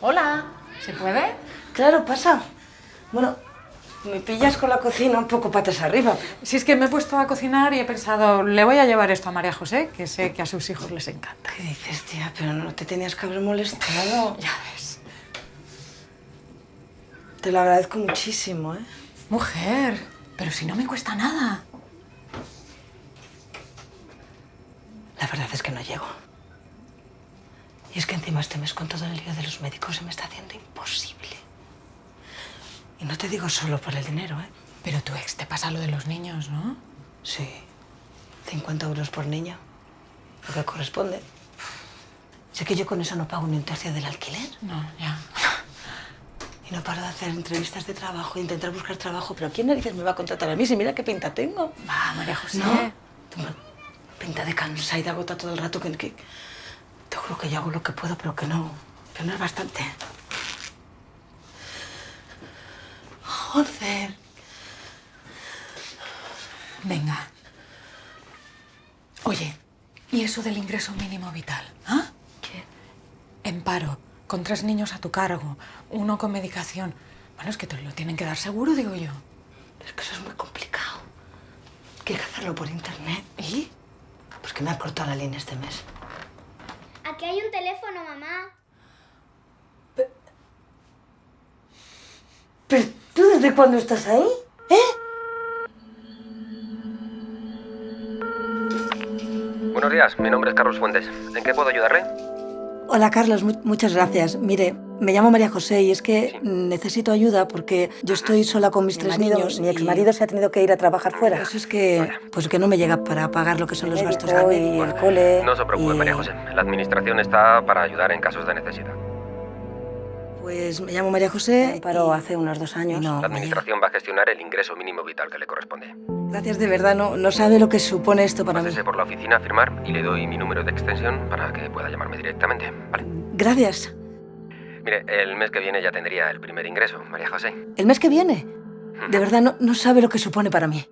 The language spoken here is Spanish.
Hola, ¿se puede? Claro, pasa. Bueno, me pillas con la cocina un poco patas arriba. Si es que me he puesto a cocinar y he pensado, le voy a llevar esto a María José, que sé que a sus hijos les encanta. ¿Qué dices, tía? Pero no te tenías que haber molestado. Ya ves. Te lo agradezco muchísimo, ¿eh? Mujer, pero si no me cuesta nada. La verdad es que no llego. Y es que encima este mes con todo el lío de los médicos se me está haciendo imposible. Y no te digo solo por el dinero, ¿eh? Pero tu ex te pasa lo de los niños, ¿no? Sí. 50 euros por niño. Lo que corresponde. Sé que yo con eso no pago ni un tercio del alquiler. No, ya. Y no paro de hacer entrevistas de trabajo, intentar buscar trabajo. Pero ¿quién narices me va a contratar a mí si mira qué pinta tengo? Va, María José. No. Tengo pinta de cansada y de agota todo el rato que, que... Juro que yo hago lo que puedo, pero que no... Que no es bastante. Joder. Venga. Oye, ¿y eso del ingreso mínimo vital? ¿Ah? ¿Qué? En paro, con tres niños a tu cargo, uno con medicación. Bueno, es que te lo tienen que dar seguro, digo yo. Es que eso es muy complicado. Hay que hacerlo por internet. ¿Y? Pues que me ha cortado la línea este mes. Un teléfono, mamá. ¿Pero tú desde cuándo estás ahí? ¿Eh? Buenos días, mi nombre es Carlos Fuentes. ¿En qué puedo ayudarle? Hola, Carlos. mu- muchas gracias. Mire, me llamo María José y es que necesito ayuda porque yo estoy sola con mis Mi tres marido- niños. mi y- exmarido se ha tenido que ir a trabajar fuera. Eso es que, pues que no me llega para pagar lo que son los gastos de y el cole. No se preocupe, y- María José. La administración está para ayudar en casos de necesidad. Pues me llamo María José. Me paró y- hace unos dos años. No, La administración va a gestionar el ingreso mínimo vital que le corresponde. Gracias de verdad. No, no sabe lo que supone esto para mí. Pásese por la oficina a firmar y le doy mi número de extensión para que pueda llamarme directamente. Vale. Gracias. Mire, el mes que viene ya tendría el primer ingreso, María José. ¿El mes que viene? De verdad, no, no sabe lo que supone para mí.